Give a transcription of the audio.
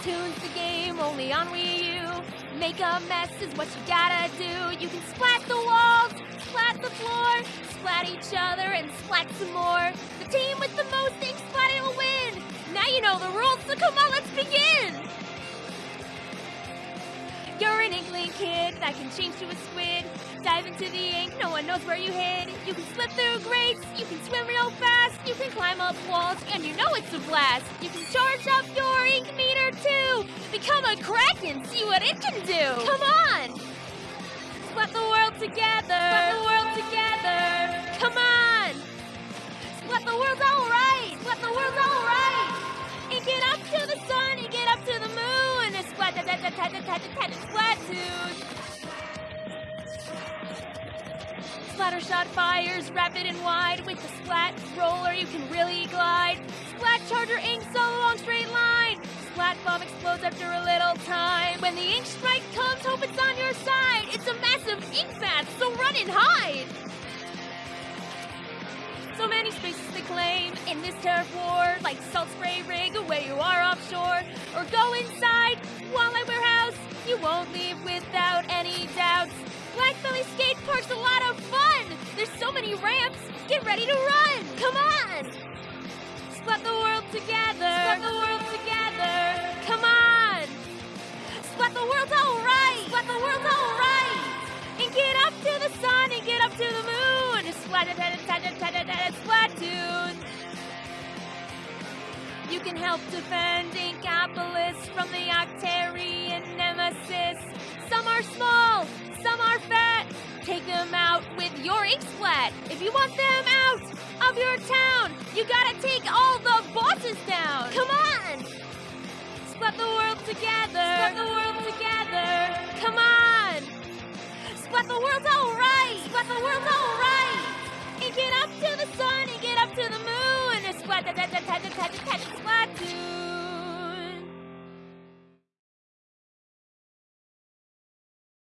Splatoon's the game only on Wii U. Make a mess is what you gotta do. You can splat the walls, splat the floor, splat each other, and splat some more. The team with the most ink splatting will win. Now you know the rules, so come on, let's begin. You're an inkling kid that can change to a squid. Dive into the ink, no one knows where you hid. You can slip through grates, you can swim real fast, you can climb up walls, and you know it's a blast. You can charge up your ink meter too. Become a kraken, see what it can do. Come on! Splat the world together. Splat the world together. Come on! Splat the world's alright. Splat the world's alright. And get up to the sun, and get up to the moon. Splat da da da da da da da da Splatoon. Splattershot fires rapid and wide. With the splat roller, you can really glide. Splat charger inks a long straight line. Splat bomb explodes after a little time. When the ink strike comes, hope it's on your side. It's a massive ink bath, so run and hide. So many spaces to claim in this turf war, like Salt Spray Rig where you are offshore, or go inside Walleye Warehouse. You won't leave without any doubts. Blackbelly Skate Park's a lot of fun. Get ready to run. Come on. Splat the world together. Splat the world together. Come on. Splat the world's all right. Splat the world all right. And get up to the sun and get up to the moon. Splat it, splat it, splat it, splat it, Splatoon. You can help defend Inkopolis from the Octarian nemesis. Some are small, some are fat. Your ink splat. If you want them out of your town, you gotta take all the bosses down. Come on! Splat the world together. Splat the world together. Come on! Splat the world's alright. Splat the world's alright. And get up to the sun and get up to the moon. Splat da da da da da da da da Splatoon.